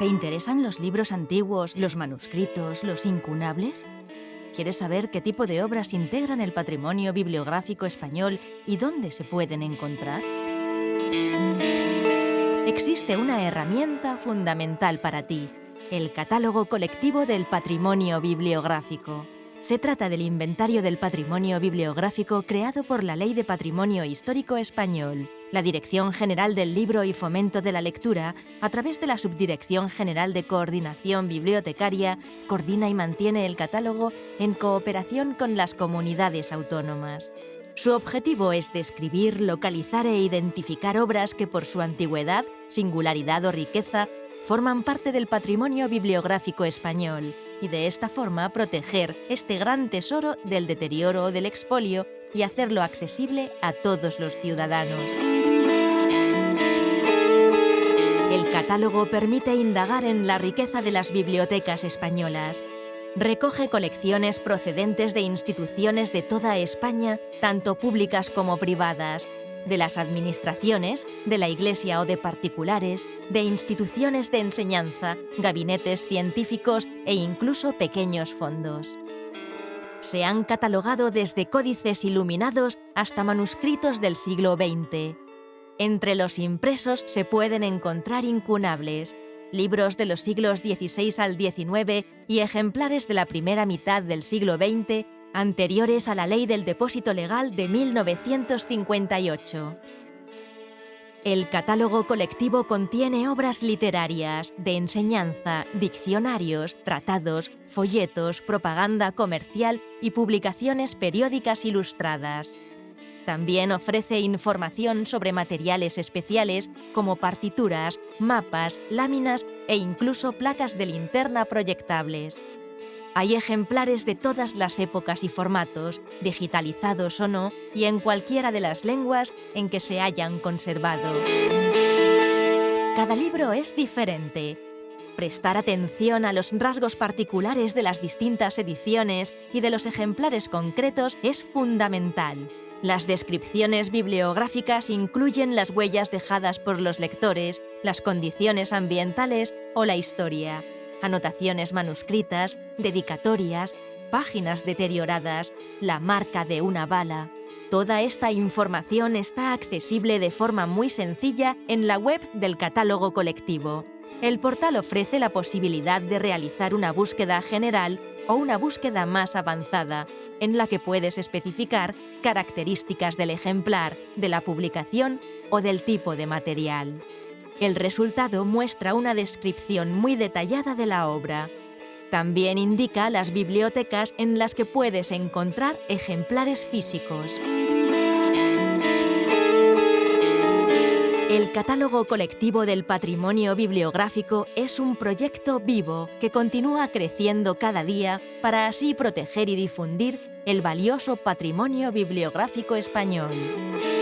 ¿Te interesan los libros antiguos, los manuscritos, los incunables? ¿Quieres saber qué tipo de obras integran el patrimonio bibliográfico español y dónde se pueden encontrar? Existe una herramienta fundamental para ti, el Catálogo Colectivo del Patrimonio Bibliográfico. Se trata del inventario del patrimonio bibliográfico creado por la Ley de Patrimonio Histórico Español, la Dirección General del Libro y Fomento de la Lectura, a través de la Subdirección General de Coordinación Bibliotecaria, coordina y mantiene el catálogo en cooperación con las comunidades autónomas. Su objetivo es describir, localizar e identificar obras que por su antigüedad, singularidad o riqueza forman parte del patrimonio bibliográfico español y de esta forma proteger este gran tesoro del deterioro o del expolio y hacerlo accesible a todos los ciudadanos. Catálogo permite indagar en la riqueza de las bibliotecas españolas. Recoge colecciones procedentes de instituciones de toda España, tanto públicas como privadas, de las administraciones, de la Iglesia o de particulares, de instituciones de enseñanza, gabinetes científicos e incluso pequeños fondos. Se han catalogado desde códices iluminados hasta manuscritos del siglo XX. Entre los impresos se pueden encontrar incunables, libros de los siglos XVI al XIX y ejemplares de la primera mitad del siglo XX anteriores a la Ley del Depósito Legal de 1958. El catálogo colectivo contiene obras literarias, de enseñanza, diccionarios, tratados, folletos, propaganda comercial y publicaciones periódicas ilustradas. También ofrece información sobre materiales especiales como partituras, mapas, láminas e incluso placas de linterna proyectables. Hay ejemplares de todas las épocas y formatos, digitalizados o no, y en cualquiera de las lenguas en que se hayan conservado. Cada libro es diferente. Prestar atención a los rasgos particulares de las distintas ediciones y de los ejemplares concretos es fundamental. Las descripciones bibliográficas incluyen las huellas dejadas por los lectores, las condiciones ambientales o la historia, anotaciones manuscritas, dedicatorias, páginas deterioradas, la marca de una bala... Toda esta información está accesible de forma muy sencilla en la web del catálogo colectivo. El portal ofrece la posibilidad de realizar una búsqueda general o una búsqueda más avanzada, en la que puedes especificar características del ejemplar, de la publicación o del tipo de material. El resultado muestra una descripción muy detallada de la obra. También indica las bibliotecas en las que puedes encontrar ejemplares físicos. El Catálogo Colectivo del Patrimonio Bibliográfico es un proyecto vivo que continúa creciendo cada día para así proteger y difundir el valioso patrimonio bibliográfico español.